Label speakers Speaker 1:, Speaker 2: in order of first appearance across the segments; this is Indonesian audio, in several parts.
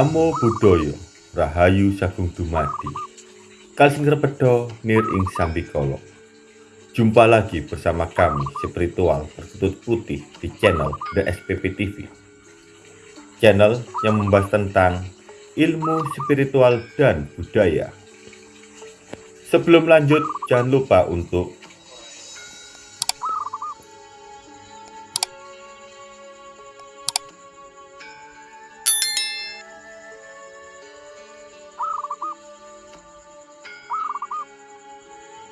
Speaker 1: Namo Buddhaya Rahayu Sagung Dumadi. Kalsing Repedo Nir Ing Sambikolo. Jumpa lagi bersama kami spiritual berkutut putih di channel The SPP TV Channel yang membahas tentang ilmu spiritual dan budaya. Sebelum lanjut jangan lupa untuk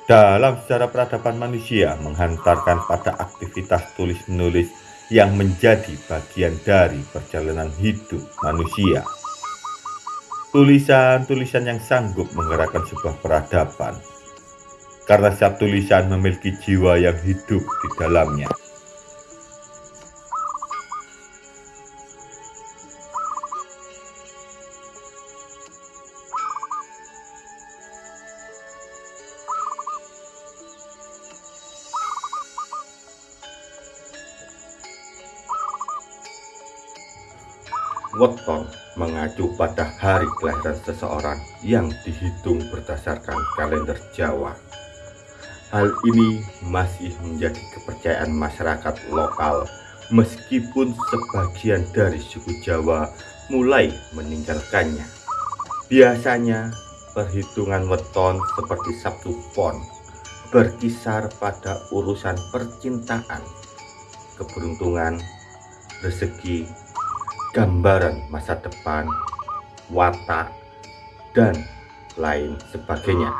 Speaker 1: dalam sejarah peradaban manusia menghantarkan pada aktivitas tulis-menulis yang menjadi bagian dari perjalanan hidup manusia. Tulisan-tulisan yang sanggup menggerakkan sebuah peradaban, karena setiap tulisan memiliki jiwa yang hidup di dalamnya. Weton mengacu pada hari kelahiran seseorang yang dihitung berdasarkan kalender Jawa. Hal ini masih menjadi kepercayaan masyarakat lokal meskipun sebagian dari suku Jawa mulai meninggalkannya. Biasanya perhitungan weton seperti Sabtu Pon berkisar pada urusan percintaan, keberuntungan, rezeki, gambaran masa depan, watak, dan lain sebagainya.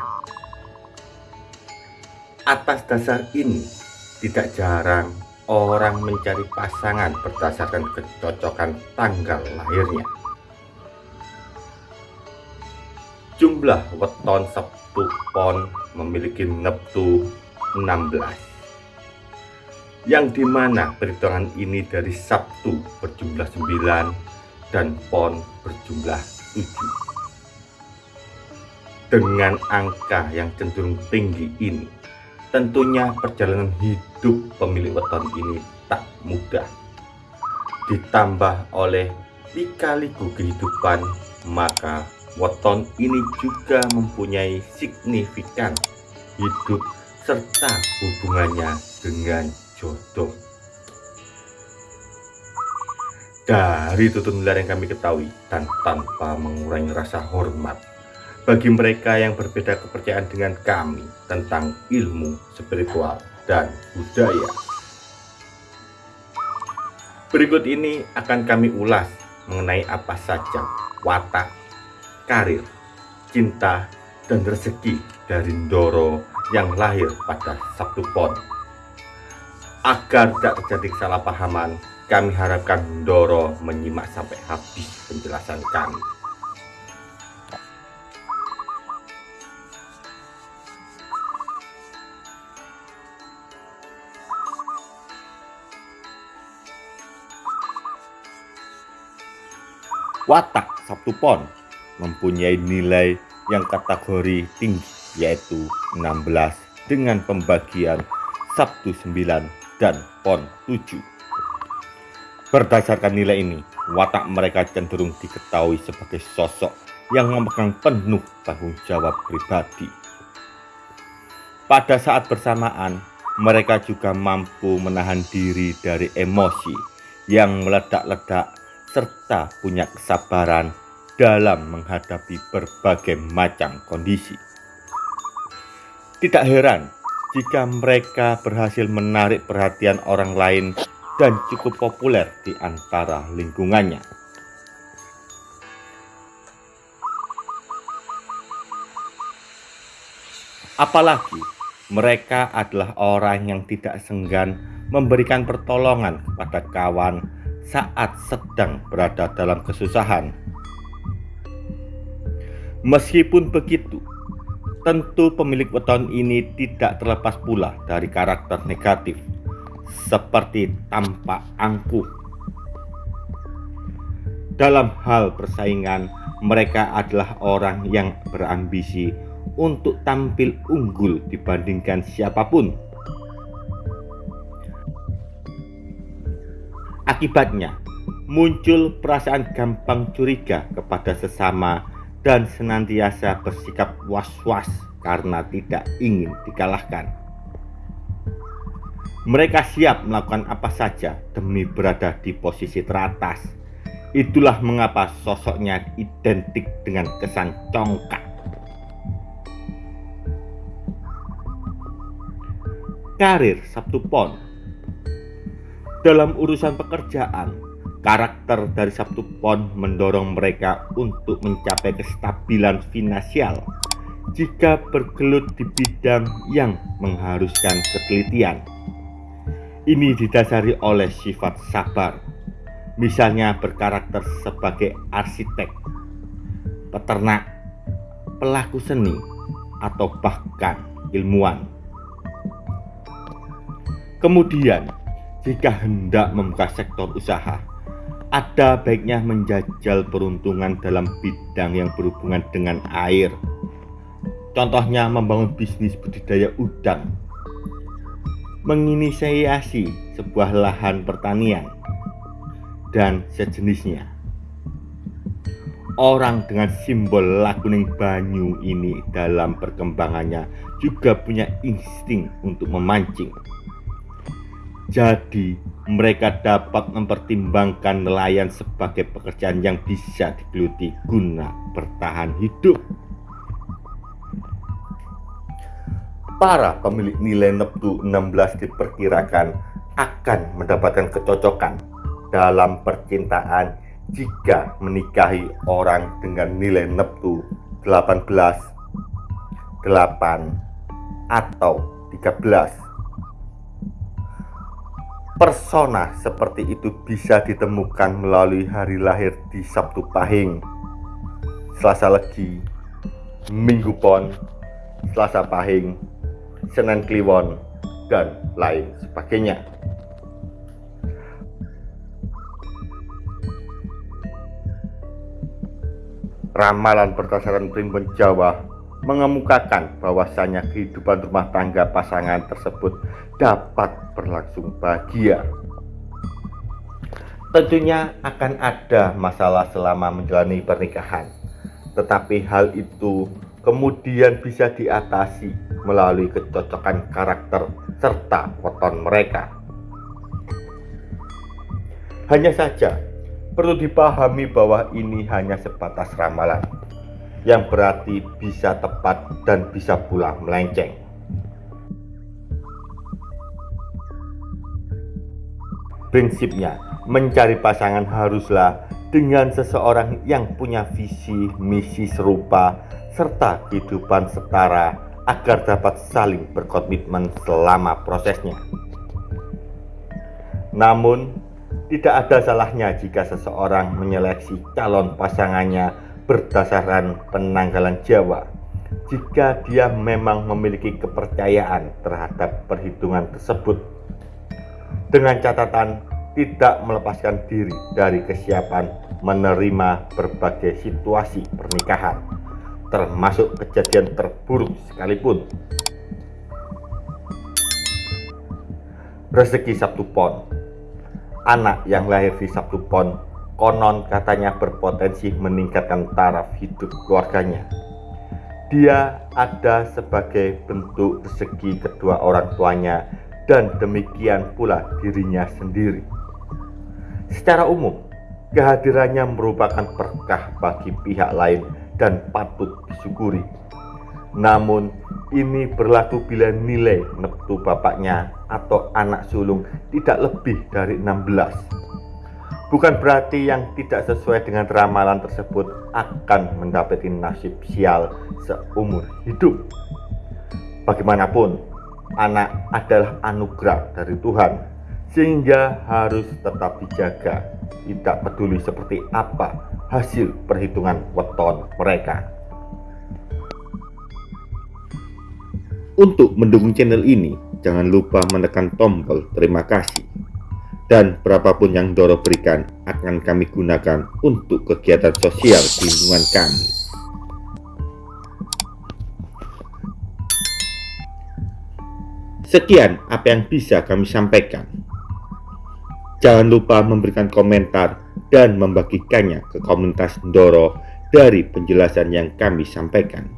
Speaker 1: Atas dasar ini, tidak jarang orang mencari pasangan berdasarkan kecocokan tanggal lahirnya. Jumlah weton Sabtu Pon memiliki neptu 16 yang di mana perhitungan ini dari Sabtu berjumlah 9 dan Pon berjumlah 7 dengan angka yang cenderung tinggi ini tentunya perjalanan hidup pemilik weton ini tak mudah. Ditambah oleh lika-liku kehidupan maka weton ini juga mempunyai signifikan hidup serta hubungannya dengan jodoh. Dari tutur nular yang kami ketahui dan tanpa mengurangi rasa hormat bagi mereka yang berbeda kepercayaan dengan kami tentang ilmu spiritual dan budaya. Berikut ini akan kami ulas mengenai apa saja watak, karir, cinta, dan rezeki dari Ndoro yang lahir pada Sabtu Pon Agar tidak terjadi kesalahpahaman, kami harapkan Doro menyimak sampai habis penjelasan kami. Watak Sabtu Pon mempunyai nilai yang kategori tinggi yaitu 16 dengan pembagian Sabtu 9 dan PON 7. Berdasarkan nilai ini, watak mereka cenderung diketahui sebagai sosok yang memegang penuh tanggung jawab pribadi. Pada saat bersamaan, mereka juga mampu menahan diri dari emosi yang meledak-ledak serta punya kesabaran dalam menghadapi berbagai macam kondisi. Tidak heran jika mereka berhasil menarik perhatian orang lain dan cukup populer di antara lingkungannya. Apalagi mereka adalah orang yang tidak senggan memberikan pertolongan kepada kawan saat sedang berada dalam kesusahan. Meskipun begitu, Tentu pemilik weton ini tidak terlepas pula dari karakter negatif, seperti tampak angkuh. Dalam hal persaingan, mereka adalah orang yang berambisi untuk tampil unggul dibandingkan siapa pun. Akibatnya, muncul perasaan gampang curiga kepada sesama dan senantiasa bersikap was-was karena tidak ingin dikalahkan. Mereka siap melakukan apa saja demi berada di posisi teratas. Itulah mengapa sosoknya identik dengan kesan congkak. Karir Sabtu Pon Dalam urusan pekerjaan, karakter dari Sabtu Pon mendorong mereka untuk mencapai kestabilan finansial jika bergelut di bidang yang mengharuskan ketelitian. Ini didasari oleh sifat sabar, misalnya berkarakter sebagai arsitek, peternak, pelaku seni, atau bahkan ilmuwan. Kemudian, jika hendak membuka sektor usaha, ada baiknya menjajal peruntungan dalam bidang yang berhubungan dengan air Contohnya membangun bisnis budidaya udang, menginisiasi sebuah lahan pertanian, dan sejenisnya. Orang dengan simbol lakuning banyu ini dalam perkembangannya juga punya insting untuk memancing. Jadi, mereka dapat mempertimbangkan nelayan sebagai pekerjaan yang bisa digeluti guna bertahan hidup. para pemilik nilai Neptu 16 diperkirakan akan mendapatkan kecocokan dalam percintaan jika menikahi orang dengan nilai Neptu 18, 8, atau 13. Persona seperti itu bisa ditemukan melalui hari lahir di Sabtu Pahing, Selasa Legi, Minggu Pon, Selasa Pahing, Senen Kliwon, dan lain sebagainya. Ramalan berdasarkan primbon Jawa mengemukakan bahwasanya kehidupan rumah tangga pasangan tersebut dapat berlangsung bahagia. Tentunya akan ada masalah selama menjalani pernikahan, tetapi hal itu kemudian bisa diatasi melalui kecocokan karakter serta weton mereka. Hanya saja, perlu dipahami bahwa ini hanya sebatas ramalan, yang berarti bisa tepat dan bisa pula melenceng. Prinsipnya, mencari pasangan haruslah dengan seseorang yang punya visi misi serupa serta kehidupan setara agar dapat saling berkomitmen selama prosesnya. Namun, tidak ada salahnya jika seseorang menyeleksi calon pasangannya berdasarkan penanggalan Jawa jika dia memang memiliki kepercayaan terhadap perhitungan tersebut dengan catatan tidak melepaskan diri dari kesiapan menerima berbagai situasi pernikahan termasuk kejadian terburuk sekalipun. Rezeki Sabtu Pon Anak yang lahir di Sabtu Pon konon katanya berpotensi meningkatkan taraf hidup keluarganya. Dia ada sebagai bentuk rezeki kedua orang tuanya dan demikian pula dirinya sendiri. Secara umum, kehadirannya merupakan berkah bagi pihak lain dan patut disyukuri. Namun, ini berlaku bila nilai neptu bapaknya atau anak sulung tidak lebih dari 16. Bukan berarti yang tidak sesuai dengan ramalan tersebut akan mendapati nasib sial seumur hidup. Bagaimanapun, anak adalah anugerah dari Tuhan, sehingga harus tetap dijaga, tidak peduli seperti apa hasil perhitungan weton mereka. Untuk mendukung channel ini, jangan lupa menekan tombol terima kasih. Dan berapapun yang Doro berikan akan kami gunakan untuk kegiatan sosial di lingkungan kami. Sekian apa yang bisa kami sampaikan. Jangan lupa memberikan komentar dan membagikannya ke komunitas Ndoro dari penjelasan yang kami sampaikan.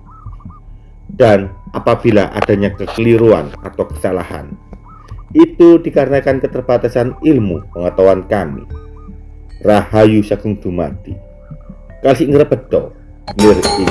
Speaker 1: Dan apabila adanya kekeliruan atau kesalahan, itu dikarenakan keterbatasan ilmu pengetahuan kami. Rahayu Sagung Dumadi. Kasih ngrepedo, lir ing